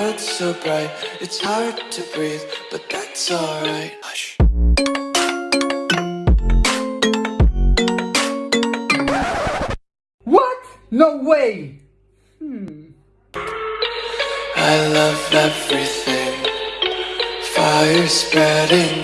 It's so bright, it's hard to breathe, but that's alright. Hush. What? No way! Hmm. I love everything. Fire spreading